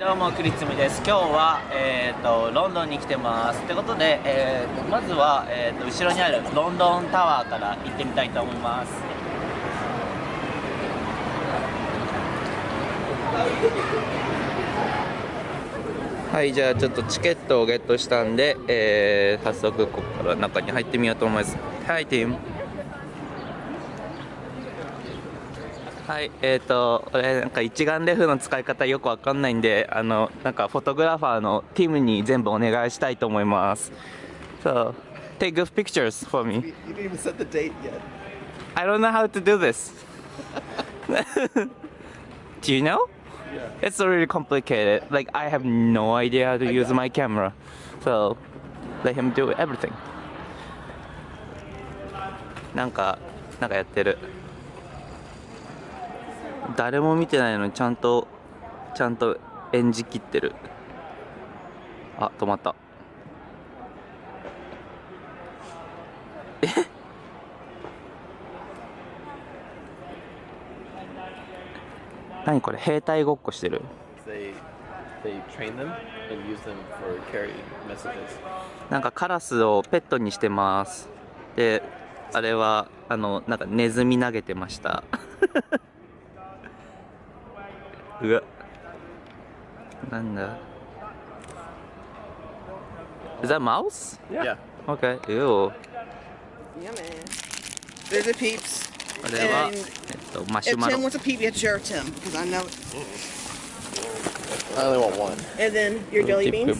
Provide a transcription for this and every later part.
どうもクリツムです。今日は、えーと、ロンドンに来てます。ってことで、えーと、まずは、えーと、後ろにあるロンドンタワーから行ってみたいと思います。はいじゃあちょっとチケットをゲットしたんで、えー、早速ここから中に入ってみようと思います。はいティム。はいえっ、ー、と俺なんか一眼レフの使い方よくわかんないんであのなんかフォトグラファーのティムに全部お願いしたいと思います So take good pictures for me You didn't even set the date yet I don't know how to do this Do you know? Yeah. It's really complicated. Like I have no idea how to use my camera. So let him do everything. なんか、なんかやってる。誰も見てないのにちゃんと、ちゃんと演じきってる。あ、止まった。え？何これ？兵隊ごっこしてる？They, train them and use them for carry messages. なんかカラスをペットにしてますであれはあのなんかネズミ投げてましたうわなんだ Is that mouse? Yeah. Okay. Ew. Yeah, man. There's the peeps. これは、えっと、マシュ If マ Tim ロ。wants a peep, you have to share with Tim, because I know. I only want one. And then your jelly beans.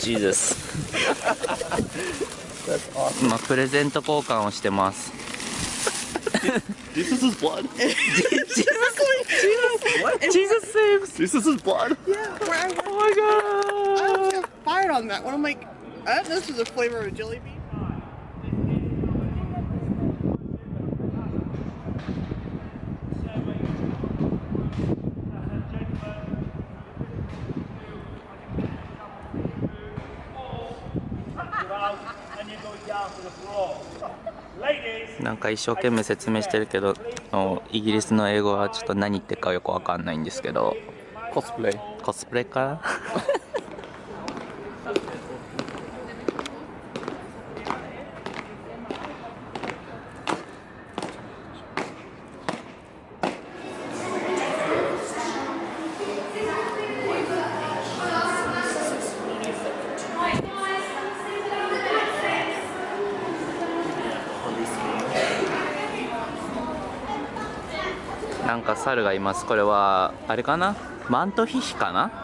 Jesus. That's awesome. 今プレゼント交換をしてます。Jesus is blood. Jesus? Jesus is blood. Yeah, where I, Oh my I almost god. got fired on that one. I'm like, I thought this was the flavor of a jelly bean. なんか一生懸命説明してるけど、おイギリスの英語はちょっと何言ってるかよくわかんないんですけど、Cosplay. コスプレかなんか猿がいます。これは、あれかなマントヒヒかな？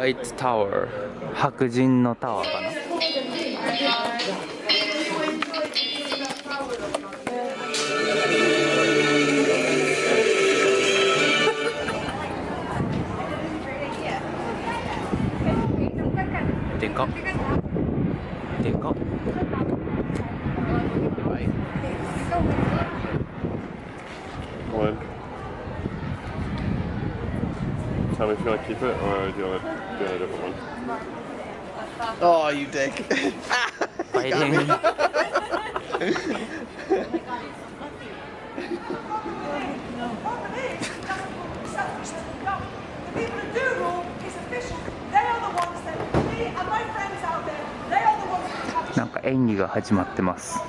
ホワイトタワー白人のタワーかな？でかでかっ。One. Tell me if you want to keep it or do you want to do a different one? Oh, you dick. ファイティング People who do rule is official. They are the ones that me and my friends out there, they are the ones that have なんか演技が始まってます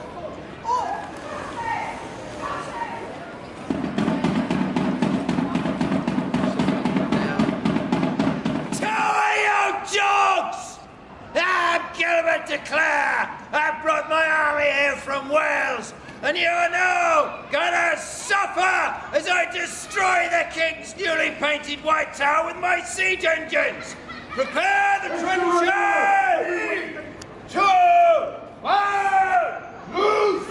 Gilbert de Clare. I brought my army here from Wales, and you are now gonna suffer as I destroy the king's newly painted white tower with my siege engines. Prepare the trenches! Two, one, loose!